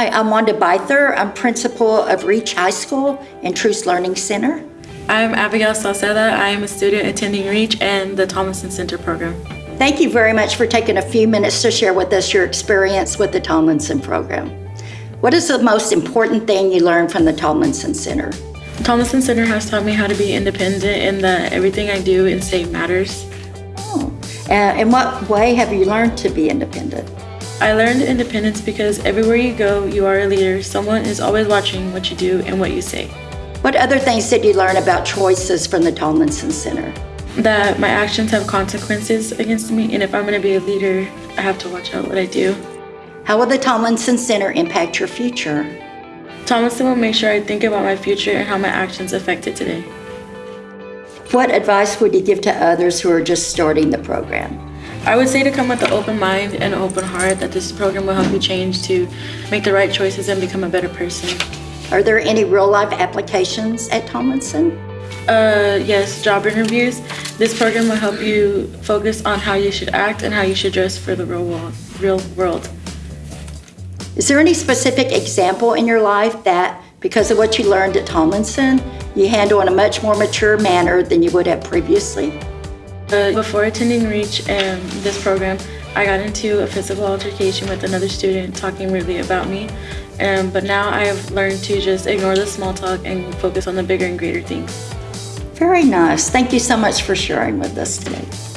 Hi, I'm Wanda Byther. I'm principal of Reach High School and Truce Learning Center. I'm Abigail Salceda. I am a student attending REACH and the Tomlinson Center program. Thank you very much for taking a few minutes to share with us your experience with the Tomlinson program. What is the most important thing you learned from the Tomlinson Center? The Tomlinson Center has taught me how to be independent and that everything I do and say matters. Oh, uh, in what way have you learned to be independent? I learned independence because everywhere you go, you are a leader. Someone is always watching what you do and what you say. What other things did you learn about choices from the Tomlinson Center? That my actions have consequences against me, and if I'm going to be a leader, I have to watch out what I do. How will the Tomlinson Center impact your future? Tomlinson will make sure I think about my future and how my actions affect it today. What advice would you give to others who are just starting the program? I would say to come with an open mind and an open heart that this program will help you change to make the right choices and become a better person. Are there any real life applications at Tomlinson? Uh, yes, job interviews. This program will help you focus on how you should act and how you should dress for the real world. Real world. Is there any specific example in your life that, because of what you learned at Tomlinson, you handle in a much more mature manner than you would have previously? Uh, before attending REACH and this program, I got into a physical altercation with another student talking rudely about me. Um, but now I have learned to just ignore the small talk and focus on the bigger and greater things. Very nice. Thank you so much for sharing with us today.